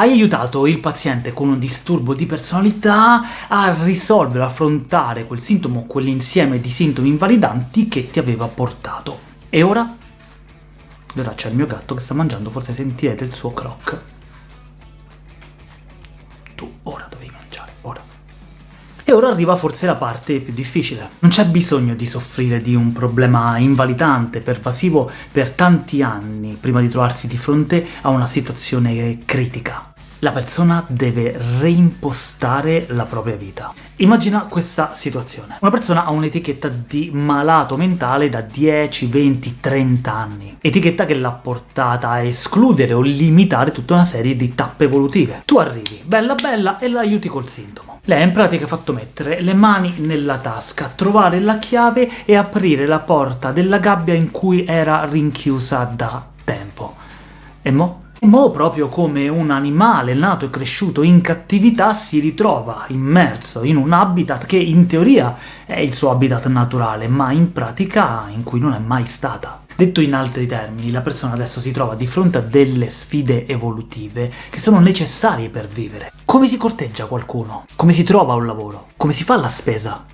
Hai aiutato il paziente con un disturbo di personalità a risolvere, affrontare quel sintomo, quell'insieme di sintomi invalidanti che ti aveva portato. E ora? Ora c'è il mio gatto che sta mangiando, forse sentirete il suo croc. Tu ora dovevi mangiare, ora. E ora arriva forse la parte più difficile. Non c'è bisogno di soffrire di un problema invalidante, pervasivo, per tanti anni, prima di trovarsi di fronte a una situazione critica la persona deve reimpostare la propria vita. Immagina questa situazione. Una persona ha un'etichetta di malato mentale da 10, 20, 30 anni. Etichetta che l'ha portata a escludere o limitare tutta una serie di tappe evolutive. Tu arrivi, bella bella, e l'aiuti col sintomo. Lei in pratica ha fatto mettere le mani nella tasca, trovare la chiave e aprire la porta della gabbia in cui era rinchiusa da tempo. E mo'? Mo proprio come un animale nato e cresciuto in cattività si ritrova immerso in un habitat che in teoria è il suo habitat naturale, ma in pratica in cui non è mai stata. Detto in altri termini, la persona adesso si trova di fronte a delle sfide evolutive che sono necessarie per vivere. Come si corteggia qualcuno? Come si trova un lavoro? Come si fa la spesa?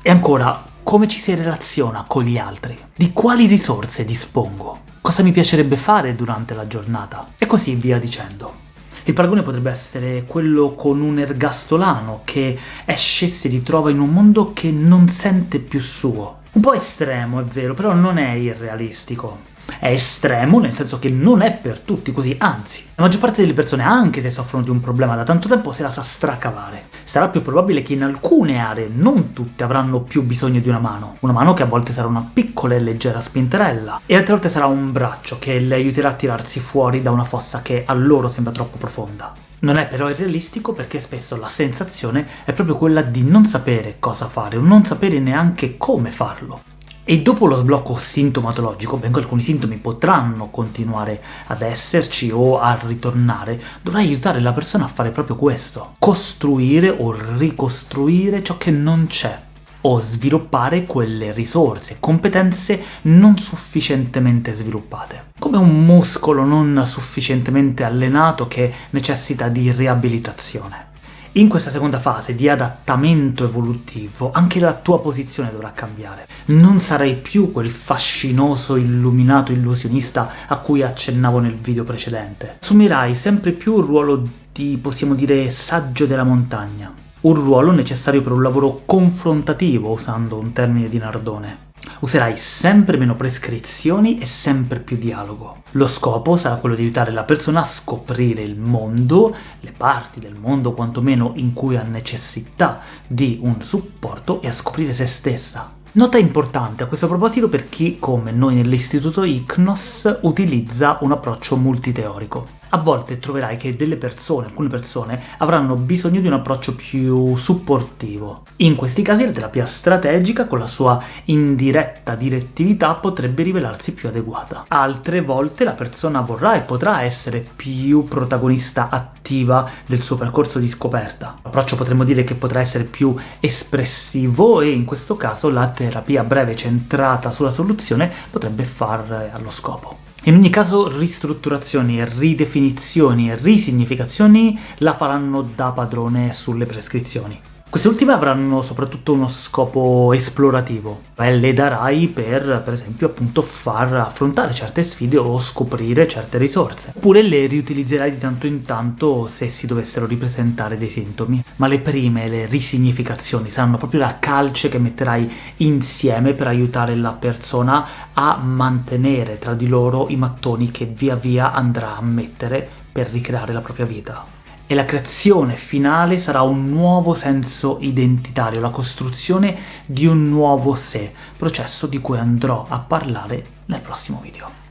E ancora, come ci si relaziona con gli altri? Di quali risorse dispongo? cosa mi piacerebbe fare durante la giornata, e così via dicendo. Il paragone potrebbe essere quello con un ergastolano che esce e si ritrova in un mondo che non sente più suo. Un po' estremo, è vero, però non è irrealistico. È estremo, nel senso che non è per tutti così, anzi, la maggior parte delle persone, anche se soffrono di un problema da tanto tempo, se la sa stracavare. Sarà più probabile che in alcune aree, non tutte, avranno più bisogno di una mano. Una mano che a volte sarà una piccola e leggera spinterella, e altre volte sarà un braccio che le aiuterà a tirarsi fuori da una fossa che a loro sembra troppo profonda. Non è però irrealistico perché spesso la sensazione è proprio quella di non sapere cosa fare, o non sapere neanche come farlo. E dopo lo sblocco sintomatologico, benché alcuni sintomi potranno continuare ad esserci o a ritornare, dovrai aiutare la persona a fare proprio questo. Costruire o ricostruire ciò che non c'è, o sviluppare quelle risorse, competenze non sufficientemente sviluppate. Come un muscolo non sufficientemente allenato che necessita di riabilitazione. In questa seconda fase di adattamento evolutivo anche la tua posizione dovrà cambiare. Non sarai più quel fascinoso, illuminato illusionista a cui accennavo nel video precedente. Assumerai sempre più un ruolo di, possiamo dire, saggio della montagna. Un ruolo necessario per un lavoro confrontativo, usando un termine di Nardone. Userai sempre meno prescrizioni e sempre più dialogo. Lo scopo sarà quello di aiutare la persona a scoprire il mondo, le parti del mondo quantomeno in cui ha necessità di un supporto, e a scoprire se stessa. Nota importante a questo proposito per chi, come noi nell'istituto ICNOS, utilizza un approccio multiteorico a volte troverai che delle persone, alcune persone, avranno bisogno di un approccio più supportivo. In questi casi la terapia strategica, con la sua indiretta direttività, potrebbe rivelarsi più adeguata. Altre volte la persona vorrà e potrà essere più protagonista attiva del suo percorso di scoperta. L'approccio potremmo dire che potrà essere più espressivo e in questo caso la terapia breve centrata sulla soluzione potrebbe far allo scopo. In ogni caso ristrutturazioni, ridefinizioni e risignificazioni la faranno da padrone sulle prescrizioni. Queste ultime avranno soprattutto uno scopo esplorativo, e le darai per, per esempio, appunto far affrontare certe sfide o scoprire certe risorse. Oppure le riutilizzerai di tanto in tanto se si dovessero ripresentare dei sintomi. Ma le prime, le risignificazioni, saranno proprio la calce che metterai insieme per aiutare la persona a mantenere tra di loro i mattoni che via via andrà a mettere per ricreare la propria vita e la creazione finale sarà un nuovo senso identitario, la costruzione di un nuovo sé, processo di cui andrò a parlare nel prossimo video.